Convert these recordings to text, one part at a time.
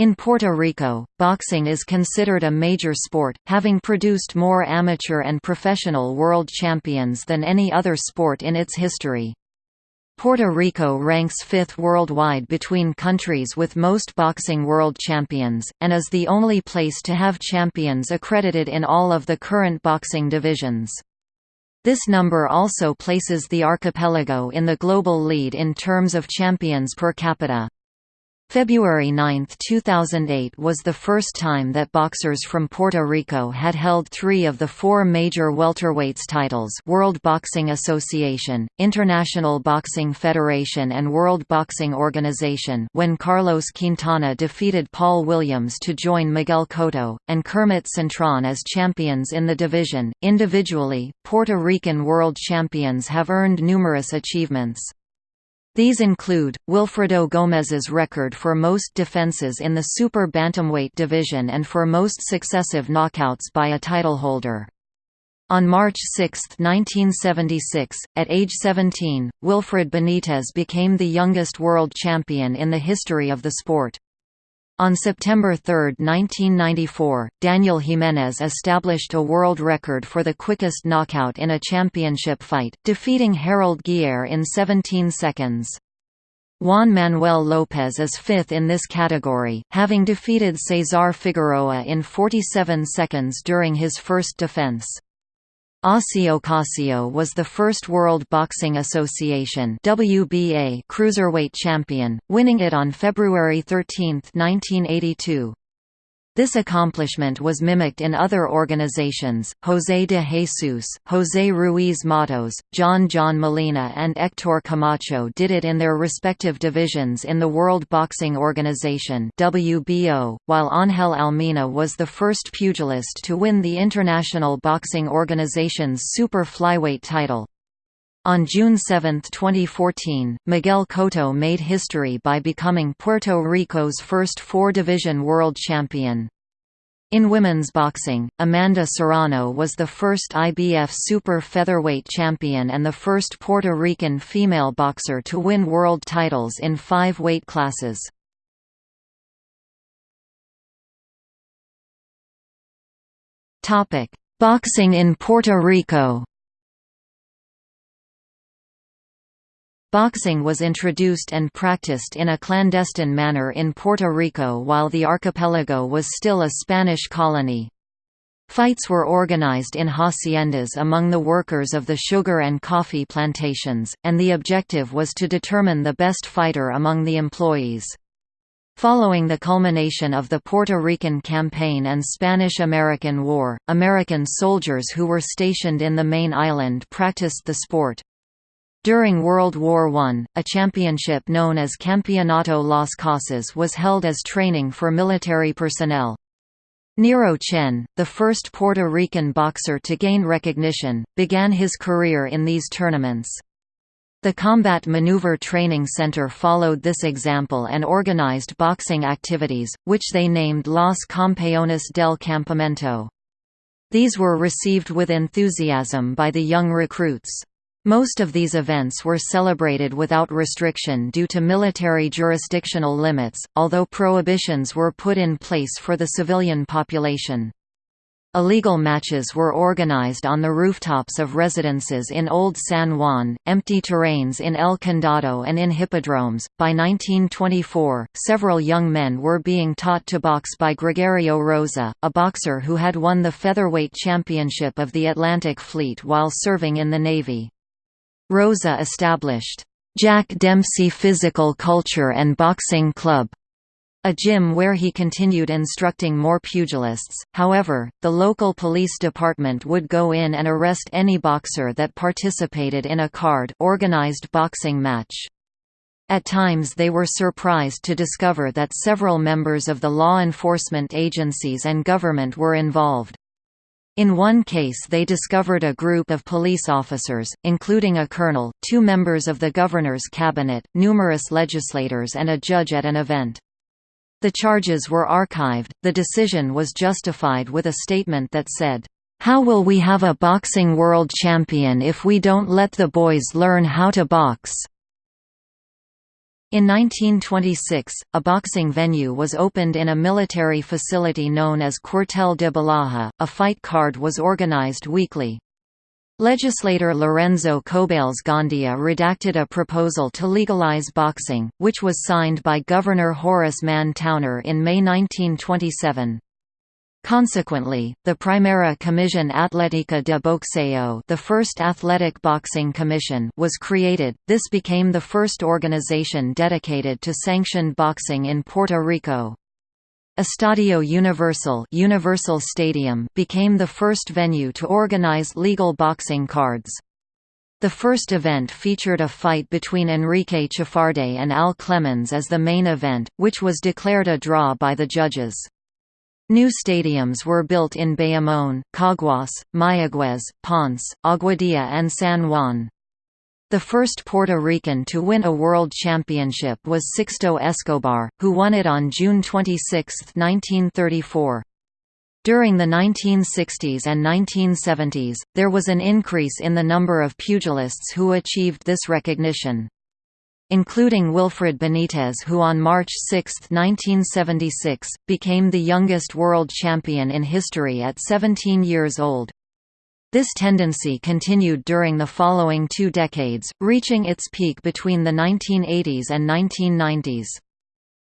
In Puerto Rico, boxing is considered a major sport, having produced more amateur and professional world champions than any other sport in its history. Puerto Rico ranks fifth worldwide between countries with most boxing world champions, and is the only place to have champions accredited in all of the current boxing divisions. This number also places the archipelago in the global lead in terms of champions per capita. February 9, 2008 was the first time that boxers from Puerto Rico had held three of the four major welterweights titles World Boxing Association, International Boxing Federation and World Boxing Organization when Carlos Quintana defeated Paul Williams to join Miguel Cotto, and Kermit Cintron as champions in the division. Individually, Puerto Rican world champions have earned numerous achievements. These include, Wilfredo Gomez's record for most defenses in the super bantamweight division and for most successive knockouts by a titleholder. On March 6, 1976, at age 17, Wilfred Benitez became the youngest world champion in the history of the sport. On September 3, 1994, Daniel Jimenez established a world record for the quickest knockout in a championship fight, defeating Harald Geier in 17 seconds. Juan Manuel Lopez is fifth in this category, having defeated Cesar Figueroa in 47 seconds during his first defense. Ossie Ocasio was the first World Boxing Association WBA cruiserweight champion, winning it on February 13, 1982. This accomplishment was mimicked in other organizations, José de Jesus, José Ruiz Matos, John John Molina and Héctor Camacho did it in their respective divisions in the World Boxing Organization WBO, while Ángel Almina was the first pugilist to win the International Boxing Organization's super flyweight title. On June 7, 2014, Miguel Cotto made history by becoming Puerto Rico's first four-division world champion. In women's boxing, Amanda Serrano was the first IBF super featherweight champion and the first Puerto Rican female boxer to win world titles in five weight classes. Boxing in Puerto Rico Boxing was introduced and practiced in a clandestine manner in Puerto Rico while the archipelago was still a Spanish colony. Fights were organized in haciendas among the workers of the sugar and coffee plantations, and the objective was to determine the best fighter among the employees. Following the culmination of the Puerto Rican Campaign and Spanish–American War, American soldiers who were stationed in the main island practiced the sport. During World War I, a championship known as Campeonato Las Casas was held as training for military personnel. Nero Chen, the first Puerto Rican boxer to gain recognition, began his career in these tournaments. The Combat Maneuver Training Center followed this example and organized boxing activities, which they named Los Campeones del Campamento. These were received with enthusiasm by the young recruits. Most of these events were celebrated without restriction due to military jurisdictional limits, although prohibitions were put in place for the civilian population. Illegal matches were organized on the rooftops of residences in Old San Juan, empty terrains in El Condado, and in hippodromes. By 1924, several young men were being taught to box by Gregorio Rosa, a boxer who had won the featherweight championship of the Atlantic Fleet while serving in the Navy. Rosa established, "'Jack Dempsey Physical Culture and Boxing Club' a gym where he continued instructing more pugilists. However, the local police department would go in and arrest any boxer that participated in a card organized boxing match. At times they were surprised to discover that several members of the law enforcement agencies and government were involved. In one case they discovered a group of police officers, including a colonel, two members of the governor's cabinet, numerous legislators and a judge at an event. The charges were archived. The decision was justified with a statement that said, How will we have a boxing world champion if we don't let the boys learn how to box? In 1926, a boxing venue was opened in a military facility known as Cuartel de Ballajá. A fight card was organized weekly. Legislator Lorenzo Cobales Gandia redacted a proposal to legalize boxing, which was signed by Governor Horace Mann Towner in May 1927. Consequently, the Primera Comisión Atlética de Boxeo, the first athletic boxing commission, was created. This became the first organization dedicated to sanctioned boxing in Puerto Rico. Estadio Universal, Universal Stadium became the first venue to organize legal boxing cards. The first event featured a fight between Enrique Chafarde and Al Clemens as the main event, which was declared a draw by the judges. New stadiums were built in Bayamón, Caguas, Mayagüez, Ponce, Aguadilla and San Juan. The first Puerto Rican to win a world championship was Sixto Escobar, who won it on June 26, 1934. During the 1960s and 1970s, there was an increase in the number of pugilists who achieved this recognition including Wilfred Benitez who on March 6, 1976, became the youngest world champion in history at 17 years old. This tendency continued during the following two decades, reaching its peak between the 1980s and 1990s.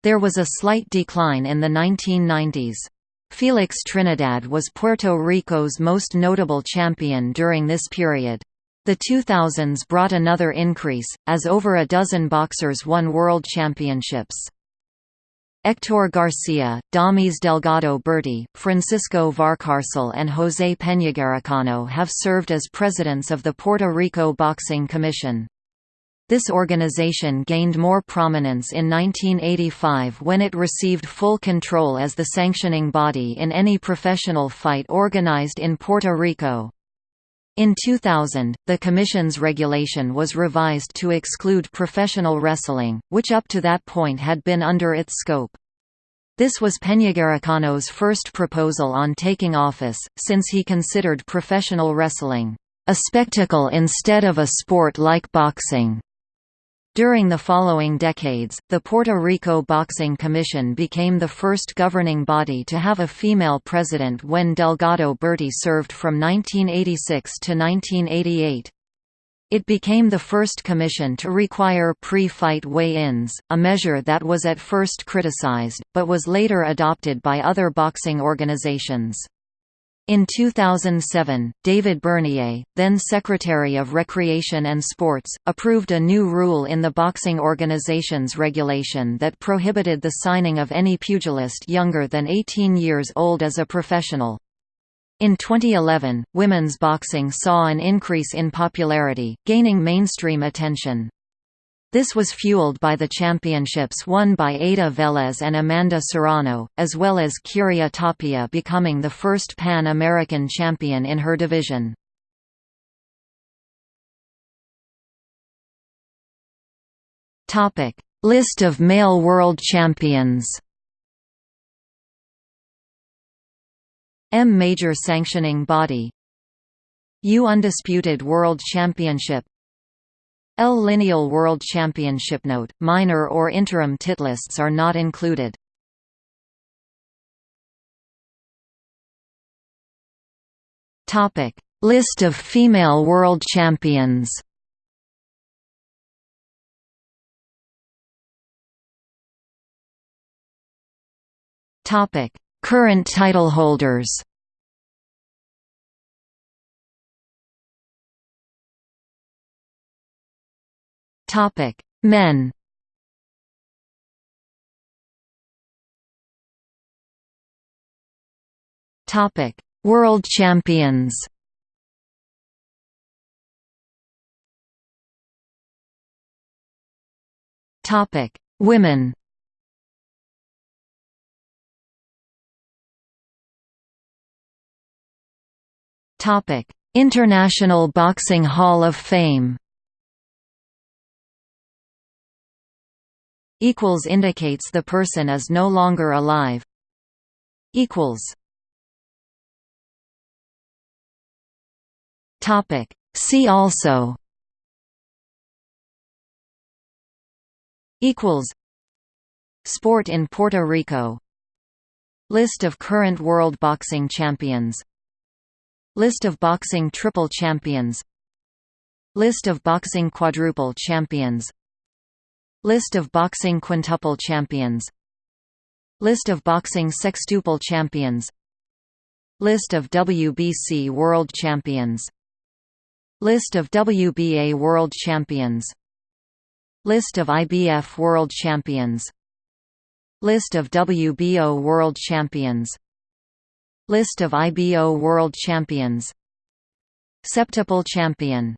There was a slight decline in the 1990s. Felix Trinidad was Puerto Rico's most notable champion during this period. The 2000s brought another increase, as over a dozen boxers won world championships. Héctor Garcia, Damis Delgado Berti, Francisco Valcárcel and José Peñagaricano have served as presidents of the Puerto Rico Boxing Commission. This organization gained more prominence in 1985 when it received full control as the sanctioning body in any professional fight organized in Puerto Rico. In 2000, the Commission's regulation was revised to exclude professional wrestling, which up to that point had been under its scope. This was Peñagaricano's first proposal on taking office, since he considered professional wrestling, "...a spectacle instead of a sport like boxing." During the following decades, the Puerto Rico Boxing Commission became the first governing body to have a female president when Delgado Berti served from 1986 to 1988. It became the first commission to require pre-fight weigh-ins, a measure that was at first criticized, but was later adopted by other boxing organizations. In 2007, David Bernier, then Secretary of Recreation and Sports, approved a new rule in the boxing organization's regulation that prohibited the signing of any pugilist younger than 18 years old as a professional. In 2011, women's boxing saw an increase in popularity, gaining mainstream attention. This was fueled by the championships won by Ada Velez and Amanda Serrano, as well as Kiria Tapia becoming the first Pan-American champion in her division. List of male world champions. M. Major Sanctioning Body. U Undisputed World Championship L Lineal World Championship note, minor or interim titlists are not included. Topic: List of female world champions. Topic: Current title holders. Topic: Men. Topic: World Champions. Topic: Women. Topic: International Boxing Hall of Fame. Equals indicates the person is no longer alive. Equals. Topic. See also. equals Sport in Puerto Rico List of current world boxing champions List of boxing triple champions List of boxing quadruple champions List of boxing quintuple champions. List of boxing sextuple champions. List of WBC world champions. List of WBA world champions. List of IBF world champions. List of WBO world champions. List of IBO world champions. Septuple champion